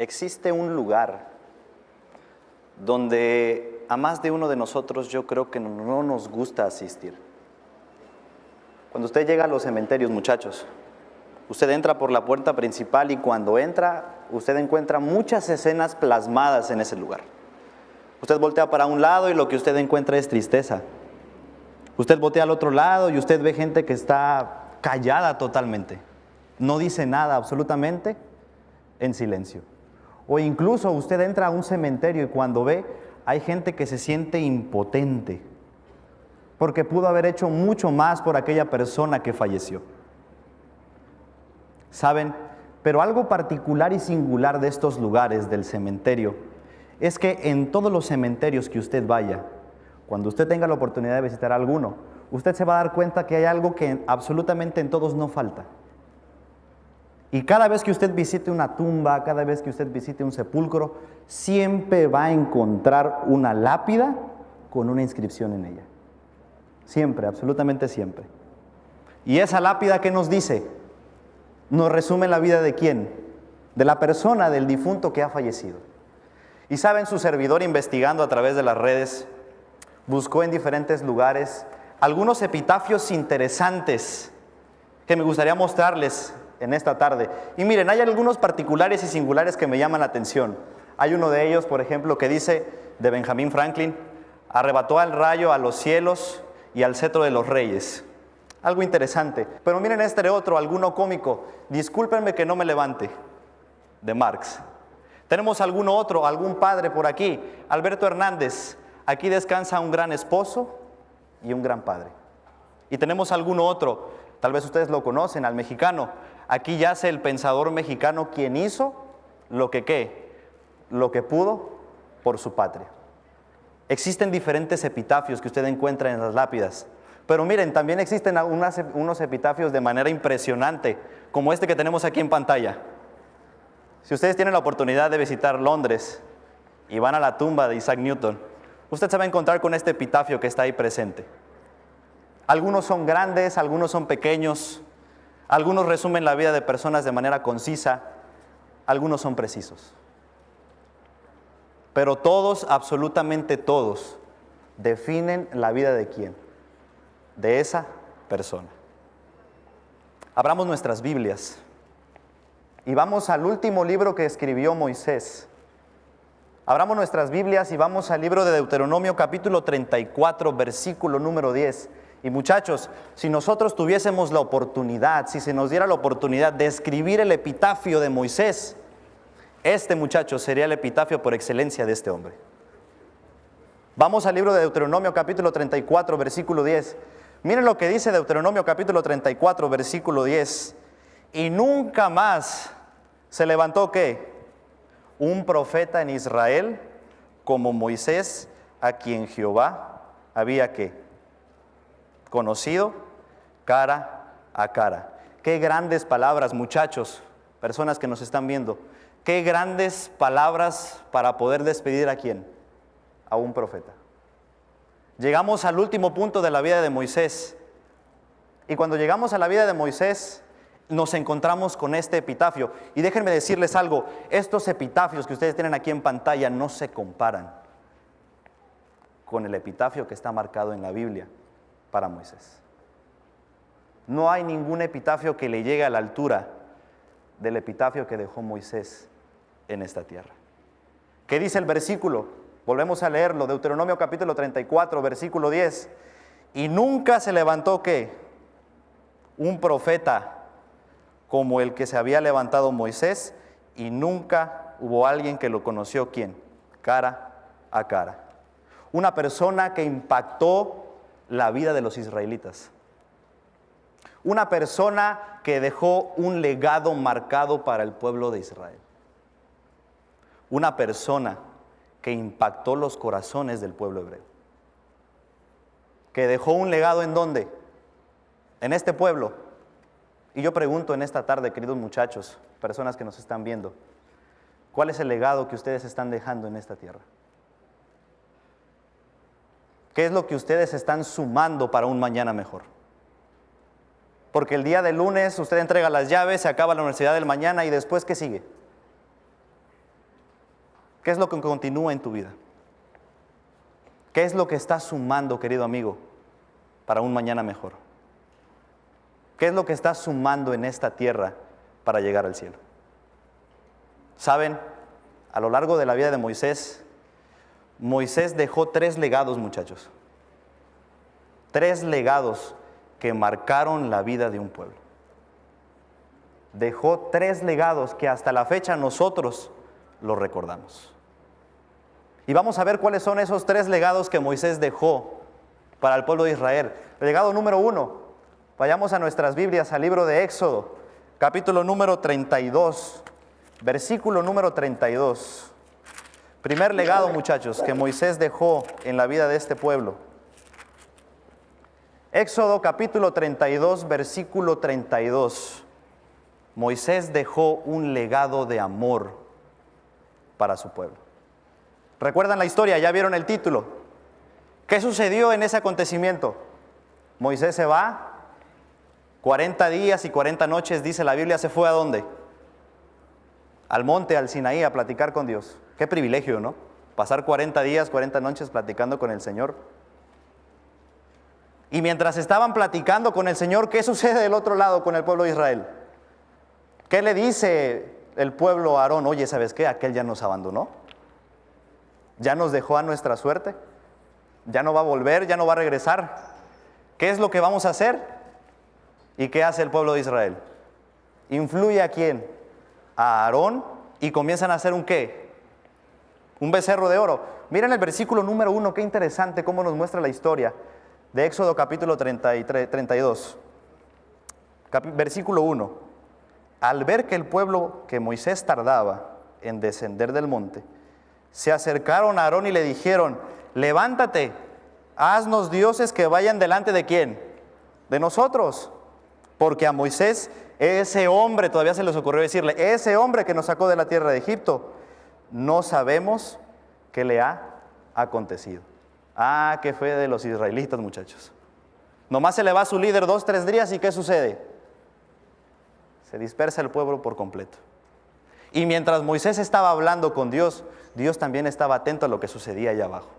existe un lugar donde a más de uno de nosotros yo creo que no nos gusta asistir. Cuando usted llega a los cementerios, muchachos, usted entra por la puerta principal y cuando entra, usted encuentra muchas escenas plasmadas en ese lugar. Usted voltea para un lado y lo que usted encuentra es tristeza. Usted voltea al otro lado y usted ve gente que está callada totalmente. No dice nada absolutamente en silencio. O incluso usted entra a un cementerio y cuando ve, hay gente que se siente impotente, porque pudo haber hecho mucho más por aquella persona que falleció. ¿Saben? Pero algo particular y singular de estos lugares del cementerio es que en todos los cementerios que usted vaya, cuando usted tenga la oportunidad de visitar alguno, usted se va a dar cuenta que hay algo que absolutamente en todos no falta. Y cada vez que usted visite una tumba, cada vez que usted visite un sepulcro, siempre va a encontrar una lápida con una inscripción en ella. Siempre, absolutamente siempre. Y esa lápida que nos dice, nos resume la vida de quién? De la persona, del difunto que ha fallecido. Y saben, su servidor investigando a través de las redes, buscó en diferentes lugares algunos epitafios interesantes que me gustaría mostrarles en esta tarde. Y miren, hay algunos particulares y singulares que me llaman la atención. Hay uno de ellos, por ejemplo, que dice de Benjamín Franklin, arrebató al rayo a los cielos y al cetro de los reyes. Algo interesante. Pero miren este otro, alguno cómico. Discúlpenme que no me levante, de Marx. Tenemos alguno otro, algún padre por aquí. Alberto Hernández. Aquí descansa un gran esposo y un gran padre. Y tenemos alguno otro, tal vez ustedes lo conocen, al mexicano. Aquí yace el pensador mexicano quien hizo lo que qué, lo que pudo por su patria. Existen diferentes epitafios que usted encuentra en las lápidas. Pero miren, también existen unos epitafios de manera impresionante, como este que tenemos aquí en pantalla. Si ustedes tienen la oportunidad de visitar Londres y van a la tumba de Isaac Newton, usted se va a encontrar con este epitafio que está ahí presente. Algunos son grandes, algunos son pequeños, algunos resumen la vida de personas de manera concisa, algunos son precisos. Pero todos, absolutamente todos, definen la vida de quién? De esa persona. Abramos nuestras Biblias y vamos al último libro que escribió Moisés. Abramos nuestras Biblias y vamos al libro de Deuteronomio capítulo 34, versículo número 10. Y muchachos, si nosotros tuviésemos la oportunidad, si se nos diera la oportunidad de escribir el epitafio de Moisés, este muchacho sería el epitafio por excelencia de este hombre. Vamos al libro de Deuteronomio capítulo 34, versículo 10. Miren lo que dice Deuteronomio capítulo 34, versículo 10. Y nunca más se levantó qué? Un profeta en Israel como Moisés, a quien Jehová había que conocido cara a cara. Qué grandes palabras, muchachos, personas que nos están viendo. Qué grandes palabras para poder despedir a quién? A un profeta. Llegamos al último punto de la vida de Moisés. Y cuando llegamos a la vida de Moisés, nos encontramos con este epitafio. Y déjenme decirles algo, estos epitafios que ustedes tienen aquí en pantalla no se comparan con el epitafio que está marcado en la Biblia para Moisés. No hay ningún epitafio que le llegue a la altura del epitafio que dejó Moisés en esta tierra. ¿Qué dice el versículo? Volvemos a leerlo, Deuteronomio capítulo 34, versículo 10. Y nunca se levantó que un profeta como el que se había levantado Moisés, y nunca hubo alguien que lo conoció, ¿quién? Cara a cara. Una persona que impactó la vida de los israelitas. Una persona que dejó un legado marcado para el pueblo de Israel. Una persona que impactó los corazones del pueblo hebreo. Que dejó un legado en dónde? En este pueblo. Y yo pregunto en esta tarde, queridos muchachos, personas que nos están viendo, ¿cuál es el legado que ustedes están dejando en esta tierra? ¿Qué es lo que ustedes están sumando para un mañana mejor? Porque el día de lunes usted entrega las llaves, se acaba la universidad del mañana y después ¿qué sigue? ¿Qué es lo que continúa en tu vida? ¿Qué es lo que estás sumando, querido amigo, para un mañana mejor? ¿Qué es lo que estás sumando en esta tierra para llegar al cielo? Saben, a lo largo de la vida de Moisés, Moisés dejó tres legados, muchachos. Tres legados que marcaron la vida de un pueblo. Dejó tres legados que hasta la fecha nosotros los recordamos. Y vamos a ver cuáles son esos tres legados que Moisés dejó para el pueblo de Israel. El legado número uno, vayamos a nuestras Biblias, al libro de Éxodo, capítulo número 32, versículo número 32. Primer legado, muchachos, que Moisés dejó en la vida de este pueblo. Éxodo capítulo 32, versículo 32. Moisés dejó un legado de amor para su pueblo. ¿Recuerdan la historia? ¿Ya vieron el título? ¿Qué sucedió en ese acontecimiento? Moisés se va, 40 días y 40 noches, dice la Biblia, se fue a dónde? Al monte, al Sinaí, a platicar con Dios. Qué privilegio, ¿no? Pasar 40 días, 40 noches platicando con el Señor. Y mientras estaban platicando con el Señor, ¿qué sucede del otro lado con el pueblo de Israel? ¿Qué le dice el pueblo a Aarón? Oye, ¿sabes qué? Aquel ya nos abandonó ya nos dejó a nuestra suerte, ya no va a volver, ya no va a regresar. ¿Qué es lo que vamos a hacer? ¿Y qué hace el pueblo de Israel? Influye a quién? A Aarón y comienzan a hacer un qué? Un becerro de oro. Miren el versículo número uno, qué interesante cómo nos muestra la historia de Éxodo capítulo 33, 32. versículo 1. Al ver que el pueblo que Moisés tardaba en descender del monte, se acercaron a Aarón y le dijeron, levántate, haznos dioses que vayan delante de quién? De nosotros. Porque a Moisés, ese hombre, todavía se les ocurrió decirle, ese hombre que nos sacó de la tierra de Egipto, no sabemos qué le ha acontecido. Ah, qué fe de los israelitas, muchachos. Nomás se le va a su líder dos, tres días y ¿qué sucede? Se dispersa el pueblo por completo. Y mientras Moisés estaba hablando con Dios, Dios también estaba atento a lo que sucedía allá abajo.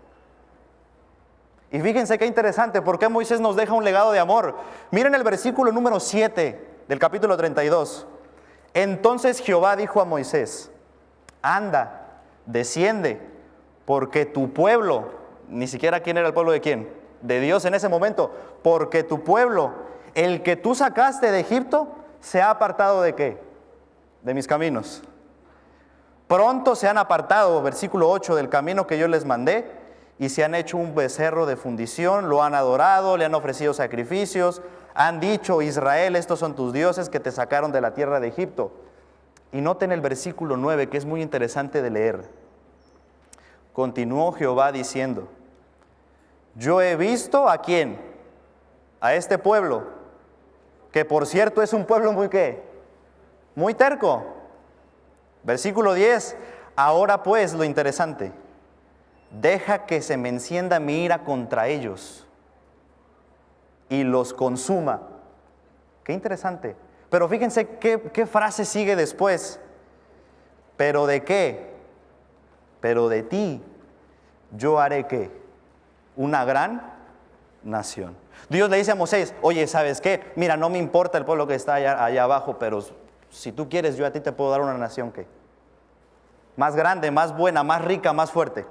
Y fíjense qué interesante, ¿por qué Moisés nos deja un legado de amor? Miren el versículo número 7 del capítulo 32. Entonces Jehová dijo a Moisés, anda, desciende, porque tu pueblo, ni siquiera quién era el pueblo de quién, de Dios en ese momento, porque tu pueblo, el que tú sacaste de Egipto, se ha apartado de qué? De mis caminos. Pronto se han apartado, versículo 8, del camino que yo les mandé y se han hecho un becerro de fundición, lo han adorado, le han ofrecido sacrificios, han dicho, Israel, estos son tus dioses que te sacaron de la tierra de Egipto. Y noten el versículo 9, que es muy interesante de leer. Continuó Jehová diciendo, yo he visto a quién, a este pueblo, que por cierto es un pueblo muy qué, muy terco. Versículo 10, ahora pues lo interesante, deja que se me encienda mi ira contra ellos y los consuma. Qué interesante. Pero fíjense qué, frase sigue después. Pero de qué? Pero de ti yo haré qué? Una gran nación. Dios le dice a Moisés, oye, ¿sabes qué? Mira, no me importa el pueblo que está allá, allá abajo, pero si tú quieres, yo a ti te puedo dar una nación que más grande, más buena, más rica, más fuerte.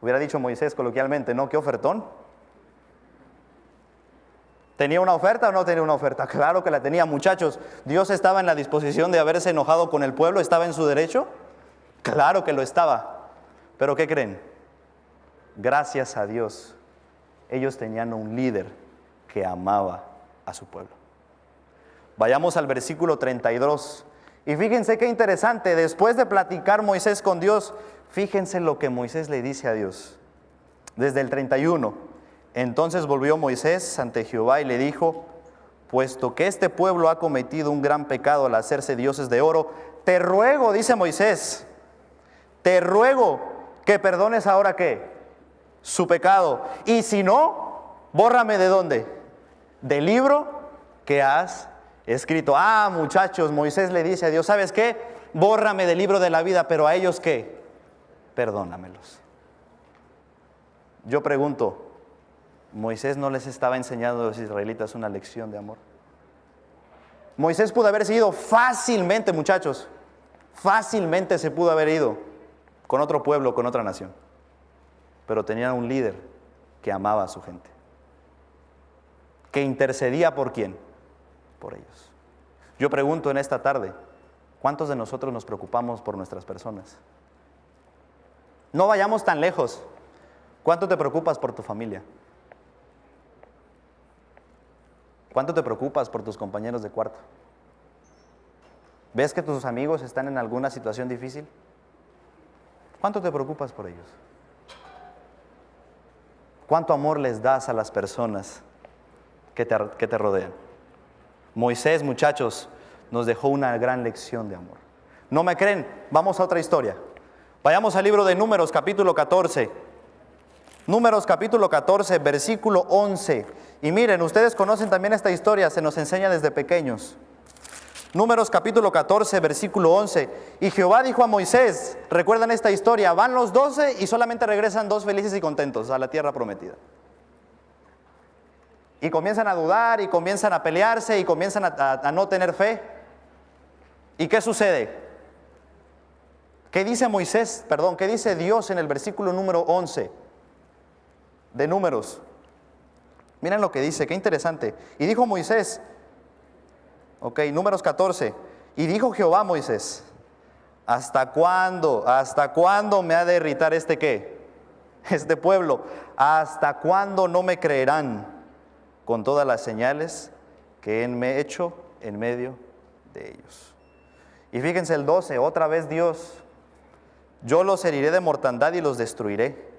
Hubiera dicho Moisés coloquialmente, ¿no? ¿Qué ofertón? ¿Tenía una oferta o no tenía una oferta? Claro que la tenía, muchachos. ¿Dios estaba en la disposición de haberse enojado con el pueblo? ¿Estaba en su derecho? Claro que lo estaba. Pero ¿qué creen? Gracias a Dios, ellos tenían un líder que amaba a su pueblo. Vayamos al versículo 32. Y fíjense qué interesante, después de platicar Moisés con Dios, fíjense lo que Moisés le dice a Dios. Desde el 31. Entonces volvió Moisés ante Jehová y le dijo, puesto que este pueblo ha cometido un gran pecado al hacerse dioses de oro, te ruego, dice Moisés, te ruego que perdones ahora qué? Su pecado. Y si no, bórrame de dónde? Del libro que has escrito. Ah, muchachos, Moisés le dice a Dios, ¿sabes qué? Bórrame del libro de la vida, pero a ellos qué? perdónamelos. Yo pregunto, ¿Moisés no les estaba enseñando a los israelitas una lección de amor? Moisés pudo haber ido fácilmente, muchachos, fácilmente se pudo haber ido con otro pueblo, con otra nación. Pero tenía un líder que amaba a su gente, que intercedía por quién? Por ellos. Yo pregunto en esta tarde, ¿cuántos de nosotros nos preocupamos por nuestras personas? No vayamos tan lejos. ¿Cuánto te preocupas por tu familia? ¿Cuánto te preocupas por tus compañeros de cuarto? ¿Ves que tus amigos están en alguna situación difícil? ¿Cuánto te preocupas por ellos? ¿Cuánto amor les das a las personas que te, rodean? Moisés, muchachos, nos dejó una gran lección de amor. ¿No me creen? Vamos a otra historia. Vayamos al libro de Números, capítulo 14. Números, capítulo 14, versículo 11. Y miren, ustedes conocen también esta historia, se nos enseña desde pequeños. Números capítulo 14, versículo 11. Y Jehová dijo a Moisés, recuerdan esta historia, van los doce y solamente regresan dos felices y contentos a la tierra prometida. Y comienzan a dudar y comienzan a pelearse y comienzan a, no tener fe. ¿Y qué sucede? ¿Qué dice Moisés? Perdón, ¿qué dice Dios en el versículo número 11 de Números? Miren lo que dice, qué interesante. Y dijo Moisés, ok, números 14, y dijo Jehová a Moisés, ¿hasta cuándo, hasta cuándo me ha de irritar este qué? Este pueblo, ¿hasta cuándo no me creerán con todas las señales que me he hecho en medio de ellos? Y fíjense el 12, otra vez Dios, yo los heriré de mortandad y los destruiré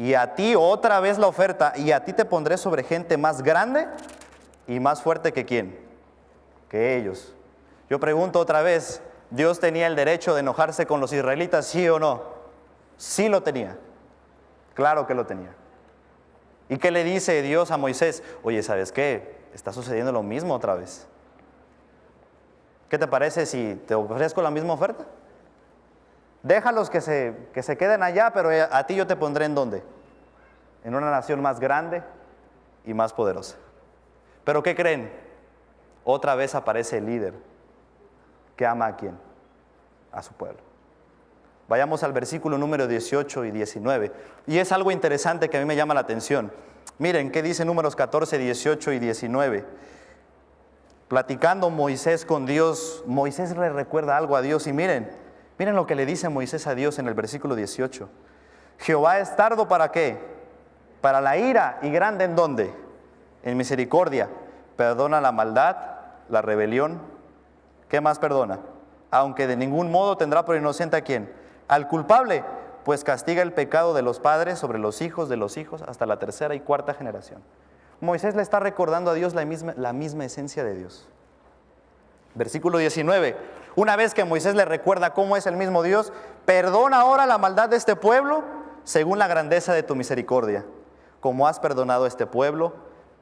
y a ti otra vez la oferta, y a ti te pondré sobre gente más grande y más fuerte que quién, que ellos. Yo pregunto otra vez, ¿Dios tenía el derecho de enojarse con los israelitas, sí o no? Sí lo tenía, claro que lo tenía. ¿Y qué le dice Dios a Moisés? Oye, ¿sabes qué? Está sucediendo lo mismo otra vez. ¿Qué te parece si te ofrezco la misma oferta? Déjalos que se, que se queden allá, pero a ti yo te pondré en dónde? En una nación más grande y más poderosa. Pero ¿qué creen? Otra vez aparece el líder que ama a quién? A su pueblo. Vayamos al versículo número 18 y 19. Y es algo interesante que a mí me llama la atención. Miren, ¿qué dice números 14, 18 y 19? Platicando Moisés con Dios, Moisés le recuerda algo a Dios y miren, Miren lo que le dice Moisés a Dios en el versículo 18. Jehová es tardo para qué? Para la ira y grande en dónde? En misericordia. Perdona la maldad, la rebelión. ¿Qué más perdona? Aunque de ningún modo tendrá por inocente a quién? Al culpable, pues castiga el pecado de los padres sobre los hijos de los hijos hasta la tercera y cuarta generación. Moisés le está recordando a Dios la misma, la misma esencia de Dios. Versículo 19. Una vez que Moisés le recuerda cómo es el mismo Dios, perdona ahora la maldad de este pueblo según la grandeza de tu misericordia, como has perdonado a este pueblo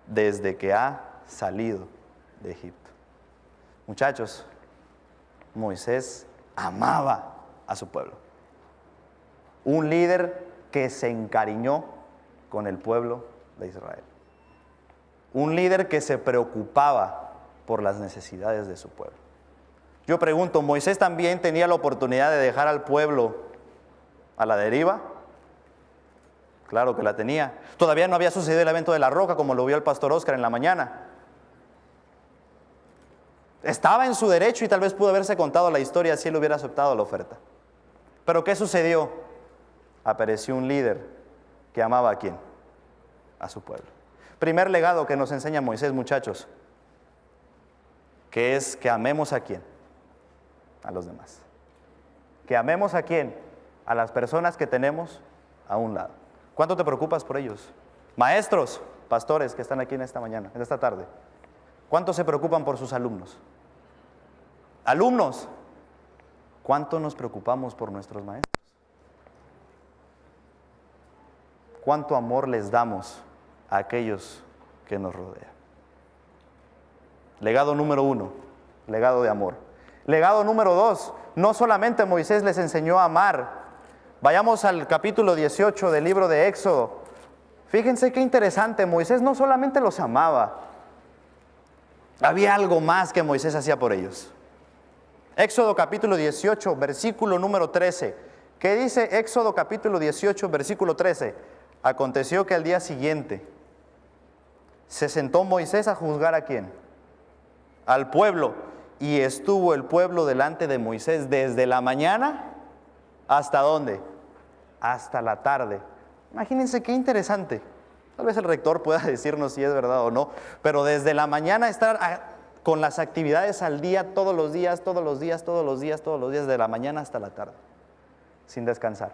desde que ha salido de Egipto. Muchachos, Moisés amaba a su pueblo. Un líder que se encariñó con el pueblo de Israel. Un líder que se preocupaba por las necesidades de su pueblo. Yo pregunto, ¿Moisés también tenía la oportunidad de dejar al pueblo a la deriva? Claro que la tenía. Todavía no había sucedido el evento de la roca como lo vio el pastor Oscar en la mañana. Estaba en su derecho y tal vez pudo haberse contado la historia si él hubiera aceptado la oferta. Pero ¿qué sucedió? Apareció un líder que amaba a quién? A su pueblo. Primer legado que nos enseña Moisés, muchachos, que es que amemos a quién? A los demás. Que amemos a quién? A las personas que tenemos a un lado. ¿Cuánto te preocupas por ellos? Maestros, pastores que están aquí en esta mañana, en esta tarde. ¿Cuánto se preocupan por sus alumnos? Alumnos, ¿cuánto nos preocupamos por nuestros maestros? ¿Cuánto amor les damos a aquellos que nos rodean? Legado número uno, legado de amor. Legado número dos, no solamente Moisés les enseñó a amar, Vayamos al capítulo 18 del libro de Éxodo. Fíjense qué interesante, Moisés no solamente los amaba, había algo más que Moisés hacía por ellos. Éxodo capítulo 18, versículo número 13. ¿Qué dice Éxodo capítulo 18, versículo 13? Aconteció que al día siguiente se sentó Moisés a juzgar a quién? Al pueblo. Y estuvo el pueblo delante de Moisés desde la mañana hasta dónde? Hasta la tarde. Imagínense qué interesante. Tal vez el rector pueda decirnos si es verdad o no, pero desde la mañana estar con las actividades al día, todos los días, todos los días, todos los días, todos los días, de la mañana hasta la tarde, sin descansar.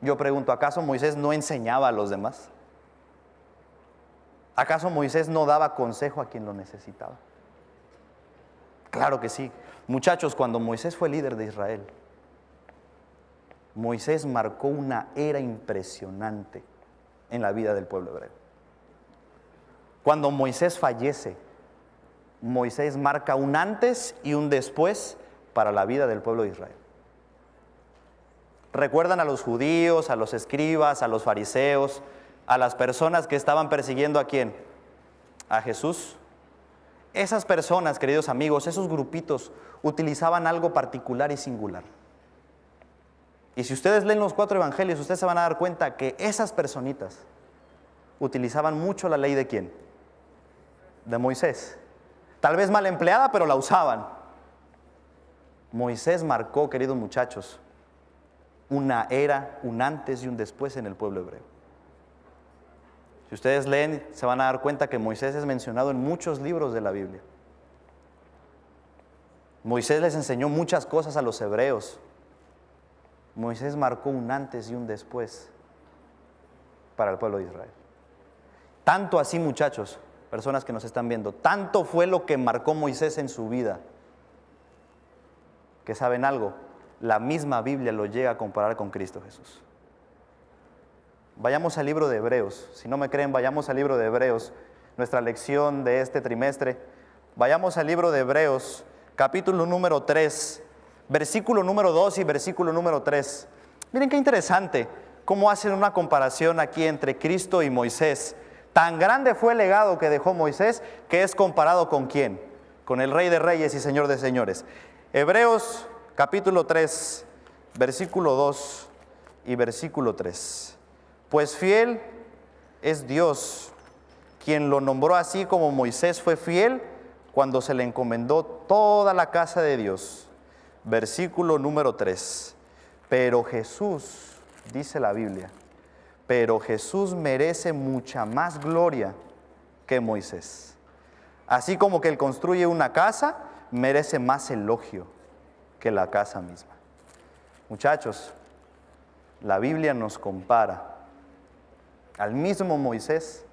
Yo pregunto, ¿acaso Moisés no enseñaba a los demás? ¿Acaso Moisés no daba consejo a quien lo necesitaba? Claro que sí. Muchachos, cuando Moisés fue líder de Israel, Moisés marcó una era impresionante en la vida del pueblo hebreo. Cuando Moisés fallece, Moisés marca un antes y un después para la vida del pueblo de Israel. Recuerdan a los judíos, a los escribas, a los fariseos, a las personas que estaban persiguiendo a quién? A Jesús. Esas personas, queridos amigos, esos grupitos utilizaban algo particular y singular. Y si ustedes leen los cuatro evangelios, ustedes se van a dar cuenta que esas personitas utilizaban mucho la ley de quién? De Moisés. Tal vez mal empleada, pero la usaban. Moisés marcó, queridos muchachos, una era, un antes y un después en el pueblo hebreo. Si ustedes leen, se van a dar cuenta que Moisés es mencionado en muchos libros de la Biblia. Moisés les enseñó muchas cosas a los hebreos. Moisés marcó un antes y un después para el pueblo de Israel. Tanto así, muchachos, personas que nos están viendo, tanto fue lo que marcó Moisés en su vida, que saben algo, la misma Biblia lo llega a comparar con Cristo Jesús. Vayamos al libro de Hebreos, si no me creen, vayamos al libro de Hebreos, nuestra lección de este trimestre. Vayamos al libro de Hebreos, capítulo número 3, versículo número 2 y versículo número 3. Miren qué interesante cómo hacen una comparación aquí entre Cristo y Moisés. Tan grande fue el legado que dejó Moisés que es comparado con quién? Con el Rey de Reyes y Señor de Señores. Hebreos capítulo 3, versículo 2 y versículo 3. Pues fiel es Dios, quien lo nombró así como Moisés fue fiel cuando se le encomendó toda la casa de Dios versículo número 3. Pero Jesús, dice la Biblia, pero Jesús merece mucha más gloria que Moisés. Así como que él construye una casa, merece más elogio que la casa misma. Muchachos, la Biblia nos compara al mismo Moisés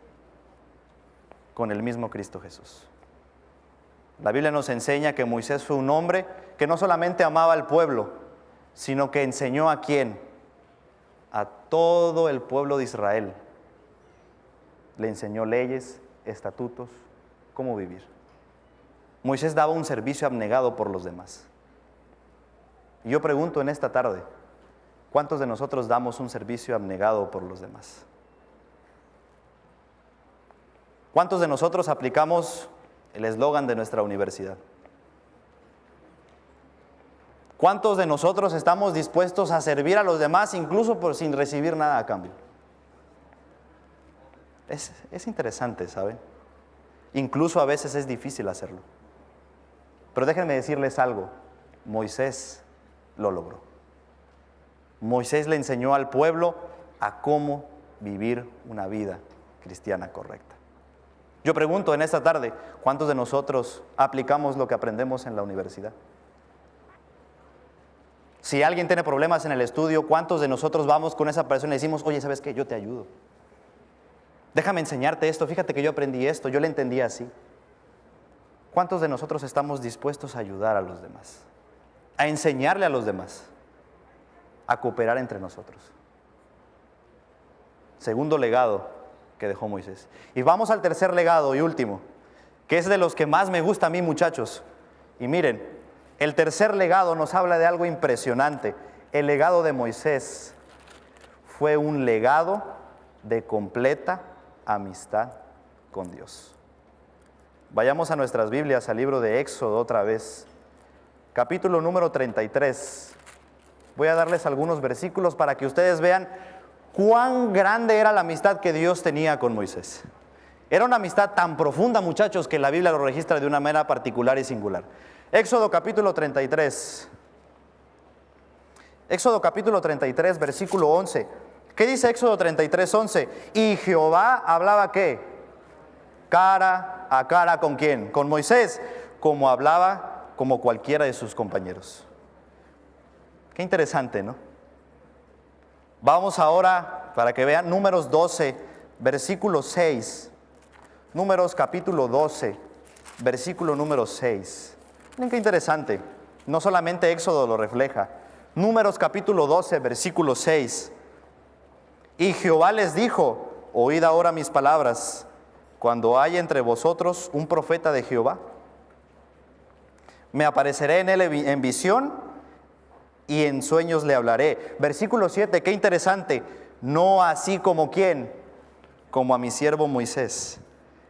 con el mismo Cristo Jesús. La Biblia nos enseña que Moisés fue un hombre que no solamente amaba al pueblo, sino que enseñó a quién? A todo el pueblo de Israel. Le enseñó leyes, estatutos, cómo vivir. Moisés daba un servicio abnegado por los demás. Y yo pregunto en esta tarde, ¿cuántos de nosotros damos un servicio abnegado por los demás? ¿Cuántos de nosotros aplicamos el eslogan de nuestra universidad? ¿Cuántos de nosotros estamos dispuestos a servir a los demás incluso por, sin recibir nada a cambio? Es, es interesante, ¿saben? Incluso a veces es difícil hacerlo. Pero déjenme decirles algo, Moisés lo logró. Moisés le enseñó al pueblo a cómo vivir una vida cristiana correcta. Yo pregunto en esta tarde, ¿cuántos de nosotros aplicamos lo que aprendemos en la universidad? Si alguien tiene problemas en el estudio, ¿cuántos de nosotros vamos con esa persona y decimos, oye, ¿sabes qué? Yo te ayudo. Déjame enseñarte esto, fíjate que yo aprendí esto, yo le entendí así. ¿Cuántos de nosotros estamos dispuestos a ayudar a los demás? A enseñarle a los demás, a cooperar entre nosotros. Segundo legado que dejó Moisés. Y vamos al tercer legado y último, que es de los que más me gusta a mí muchachos. Y miren, el tercer legado nos habla de algo impresionante. El legado de Moisés fue un legado de completa amistad con Dios. Vayamos a nuestras Biblias, al libro de Éxodo otra vez, capítulo número 33. Voy a darles algunos versículos para que ustedes vean cuán grande era la amistad que Dios tenía con Moisés. Era una amistad tan profunda, muchachos, que la Biblia lo registra de una manera particular y singular. Éxodo capítulo 33. Éxodo capítulo 33, versículo 11. ¿Qué dice Éxodo 33, 11? Y Jehová hablaba qué? Cara a cara con quién? Con Moisés, como hablaba como cualquiera de sus compañeros. Qué interesante, ¿no? Vamos ahora, para que vean, números 12, versículo 6. Números capítulo 12, versículo número 6. Miren qué interesante. No solamente Éxodo lo refleja. Números capítulo 12, versículo 6. Y Jehová les dijo, oíd ahora mis palabras, cuando haya entre vosotros un profeta de Jehová, me apareceré en él en visión y en sueños le hablaré. Versículo 7, qué interesante. No así como quién, como a mi siervo Moisés,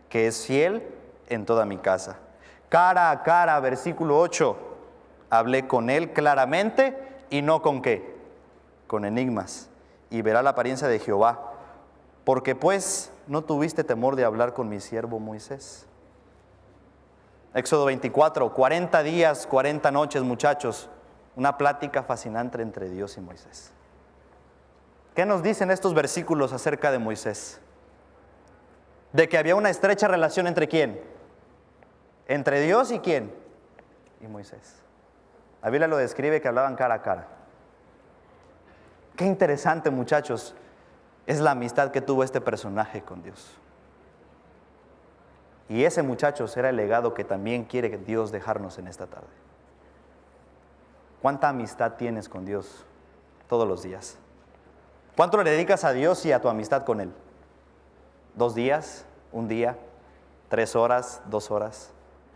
que es fiel en toda mi casa. Cara a cara, versículo 8, hablé con él claramente y no con qué, con enigmas. Y verá la apariencia de Jehová. Porque pues no tuviste temor de hablar con mi siervo Moisés. Éxodo 24, 40 días, 40 noches, muchachos una plática fascinante entre Dios y Moisés. ¿Qué nos dicen estos versículos acerca de Moisés? De que había una estrecha relación entre quién? Entre Dios y quién? Y Moisés. La Biblia lo describe que hablaban cara a cara. Qué interesante muchachos es la amistad que tuvo este personaje con Dios. Y ese muchacho será el legado que también quiere Dios dejarnos en esta tarde. ¿Cuánta amistad tienes con Dios todos los días? ¿Cuánto le dedicas a Dios y a tu amistad con Él? ¿Dos días? ¿Un día? ¿Tres horas? ¿Dos horas?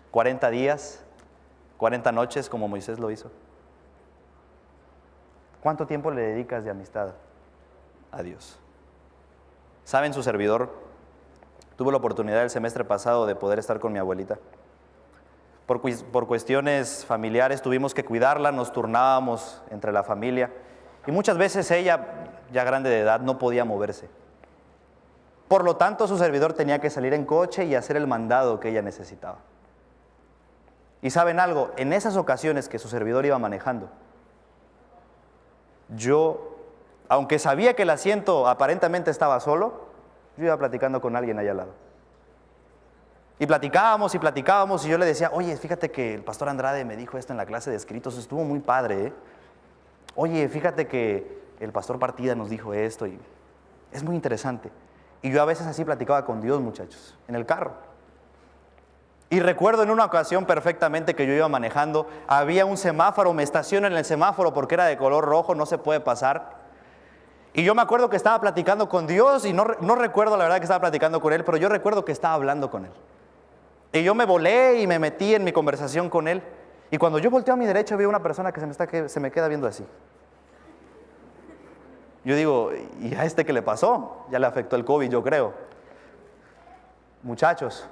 ¿Cuarenta días? ¿Cuarenta noches como Moisés lo hizo? ¿Cuánto tiempo le dedicas de amistad a Dios? ¿Saben su servidor? Tuve la oportunidad el semestre pasado de poder estar con mi abuelita por, cuestiones familiares tuvimos que cuidarla, nos turnábamos entre la familia y muchas veces ella, ya grande de edad, no podía moverse. Por lo tanto, su servidor tenía que salir en coche y hacer el mandado que ella necesitaba. Y saben algo, en esas ocasiones que su servidor iba manejando, yo, aunque sabía que el asiento aparentemente estaba solo, yo iba platicando con alguien allá al lado. Y platicábamos y platicábamos y yo le decía, oye, fíjate que el pastor Andrade me dijo esto en la clase de escritos, estuvo muy padre. ¿eh? Oye, fíjate que el pastor Partida nos dijo esto y es muy interesante. Y yo a veces así platicaba con Dios, muchachos, en el carro. Y recuerdo en una ocasión perfectamente que yo iba manejando, había un semáforo, me estaciono en el semáforo porque era de color rojo, no se puede pasar. Y yo me acuerdo que estaba platicando con Dios y no, no recuerdo la verdad que estaba platicando con Él, pero yo recuerdo que estaba hablando con Él. Y yo me volé y me metí en mi conversación con él. Y cuando yo volteo a mi derecha veo una persona que se me, está, que se me queda viendo así. Yo digo, ¿y a este qué le pasó? Ya le afectó el COVID, yo creo. Muchachos,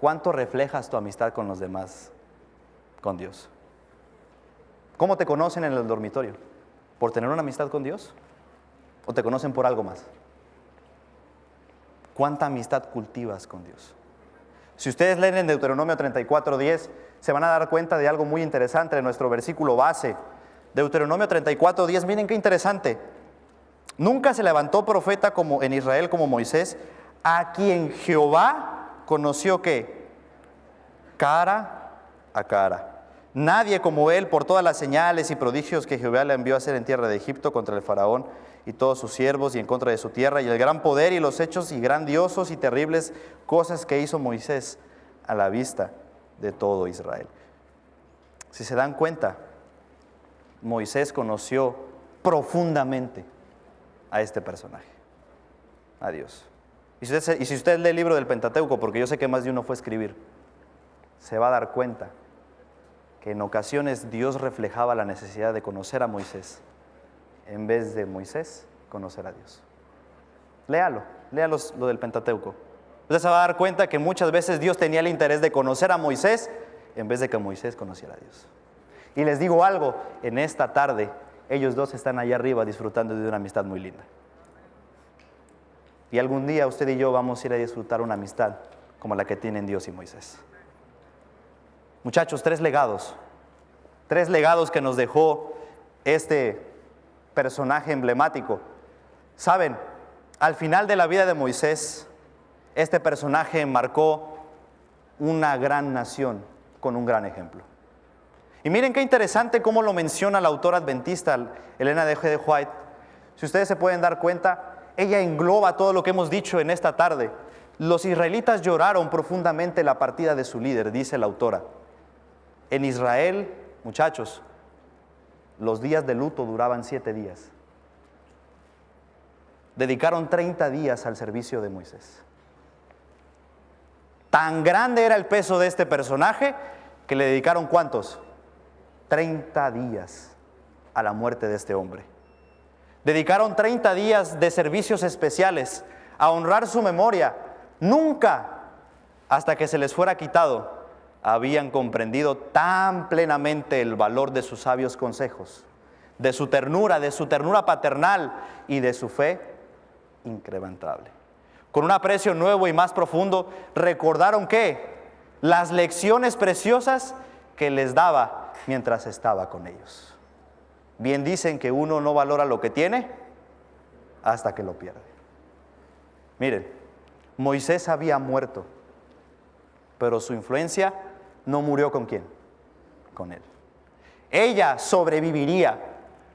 ¿cuánto reflejas tu amistad con los demás, con Dios? ¿Cómo te conocen en el dormitorio? ¿Por tener una amistad con Dios? ¿O te conocen por algo más? ¿Cuánta amistad cultivas con Dios? Si ustedes leen en Deuteronomio 34.10, se van a dar cuenta de algo muy interesante en nuestro versículo base. Deuteronomio 34.10, miren qué interesante. Nunca se levantó profeta como en Israel como Moisés, a quien Jehová conoció que cara a cara. Nadie como él por todas las señales y prodigios que Jehová le envió a hacer en tierra de Egipto contra el faraón y todos sus siervos y en contra de su tierra, y el gran poder y los hechos y grandiosos y terribles cosas que hizo Moisés a la vista de todo Israel. Si se dan cuenta, Moisés conoció profundamente a este personaje, a Dios. Y si, usted, lee el libro del Pentateuco, porque yo sé que más de uno fue a escribir, se va a dar cuenta que en ocasiones Dios reflejaba la necesidad de conocer a Moisés en vez de Moisés conocer a Dios. Léalo, léalo lo del Pentateuco. Usted se va a dar cuenta que muchas veces Dios tenía el interés de conocer a Moisés en vez de que Moisés conociera a Dios. Y les digo algo, en esta tarde ellos dos están allá arriba disfrutando de una amistad muy linda. Y algún día usted y yo vamos a ir a disfrutar una amistad como la que tienen Dios y Moisés. Muchachos, tres legados. Tres legados que nos dejó este personaje emblemático. Saben, al final de la vida de Moisés, este personaje marcó una gran nación con un gran ejemplo. Y miren qué interesante cómo lo menciona la autora adventista Elena de G. White. Si ustedes se pueden dar cuenta, ella engloba todo lo que hemos dicho en esta tarde. Los israelitas lloraron profundamente la partida de su líder, dice la autora. En Israel, muchachos, los días de luto duraban siete días. Dedicaron 30 días al servicio de Moisés. Tan grande era el peso de este personaje que le dedicaron cuántos? 30 días a la muerte de este hombre. Dedicaron 30 días de servicios especiales a honrar su memoria. Nunca, hasta que se les fuera quitado, habían comprendido tan plenamente el valor de sus sabios consejos, de su ternura, de su ternura paternal y de su fe incrementable. Con un aprecio nuevo y más profundo, recordaron que las lecciones preciosas que les daba mientras estaba con ellos. Bien dicen que uno no valora lo que tiene hasta que lo pierde. Miren, Moisés había muerto, pero su influencia no murió con quién, con él. Ella sobreviviría,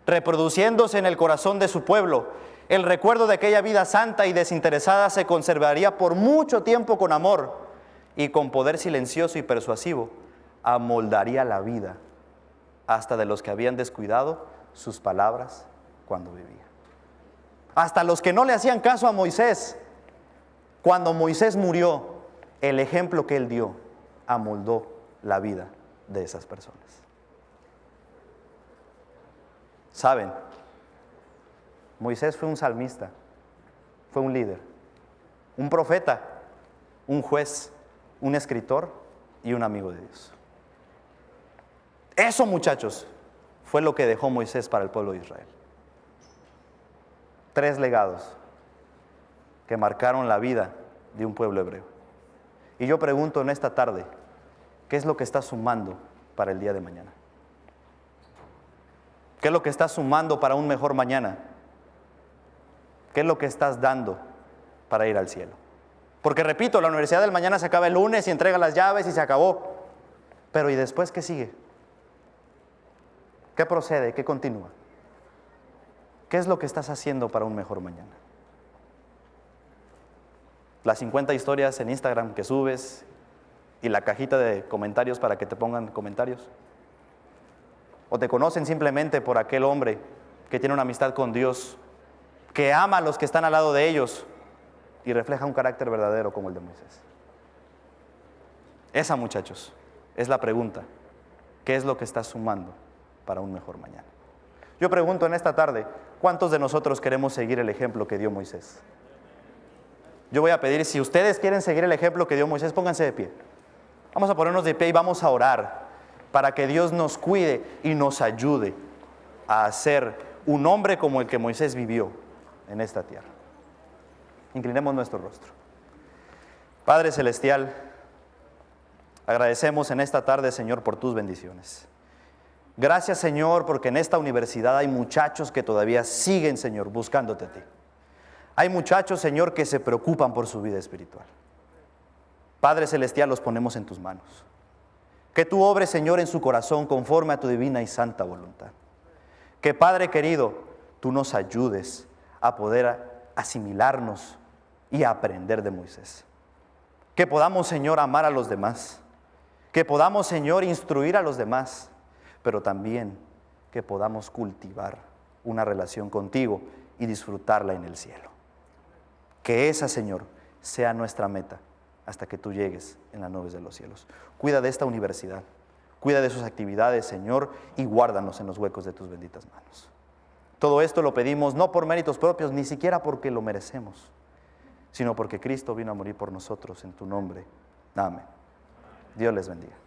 reproduciéndose en el corazón de su pueblo. El recuerdo de aquella vida santa y desinteresada se conservaría por mucho tiempo con amor y con poder silencioso y persuasivo amoldaría la vida hasta de los que habían descuidado sus palabras cuando vivía. Hasta los que no le hacían caso a Moisés. Cuando Moisés murió, el ejemplo que él dio amoldó la vida de esas personas. Saben, Moisés fue un salmista, fue un líder, un profeta, un juez, un escritor y un amigo de Dios. Eso, muchachos, fue lo que dejó Moisés para el pueblo de Israel. Tres legados que marcaron la vida de un pueblo hebreo. Y yo pregunto en esta tarde, ¿Qué es lo que estás sumando para el día de mañana? ¿Qué es lo que estás sumando para un mejor mañana? ¿Qué es lo que estás dando para ir al cielo? Porque repito, la universidad del mañana se acaba el lunes y entrega las llaves y se acabó. Pero ¿y después qué sigue? ¿Qué procede? ¿Qué continúa? ¿Qué es lo que estás haciendo para un mejor mañana? Las 50 historias en Instagram que subes y la cajita de comentarios para que te pongan comentarios. O te conocen simplemente por aquel hombre que tiene una amistad con Dios, que ama a los que están al lado de ellos y refleja un carácter verdadero como el de Moisés. Esa, muchachos, es la pregunta. ¿Qué es lo que estás sumando para un mejor mañana? Yo pregunto en esta tarde, ¿cuántos de nosotros queremos seguir el ejemplo que dio Moisés? Yo voy a pedir, si ustedes quieren seguir el ejemplo que dio Moisés, pónganse de pie. Vamos a ponernos de pie y vamos a orar para que Dios nos cuide y nos ayude a ser un hombre como el que Moisés vivió en esta tierra. Inclinemos nuestro rostro. Padre Celestial, agradecemos en esta tarde, Señor, por tus bendiciones. Gracias, Señor, porque en esta universidad hay muchachos que todavía siguen, Señor, buscándote a ti. Hay muchachos, Señor, que se preocupan por su vida espiritual. Padre Celestial, los ponemos en tus manos. Que tú obres, Señor, en su corazón conforme a tu divina y santa voluntad. Que, Padre querido, tú nos ayudes a poder asimilarnos y a aprender de Moisés. Que podamos, Señor, amar a los demás. Que podamos, Señor, instruir a los demás. Pero también que podamos cultivar una relación contigo y disfrutarla en el cielo. Que esa, Señor, sea nuestra meta hasta que tú llegues en las nubes de los cielos. Cuida de esta universidad, Cuida de sus actividades, Señor, y guárdanos en los huecos de tus benditas manos. Todo esto lo pedimos no por méritos propios, ni siquiera porque lo merecemos, sino porque Cristo vino a morir por nosotros en tu nombre. Amén. Dios les bendiga.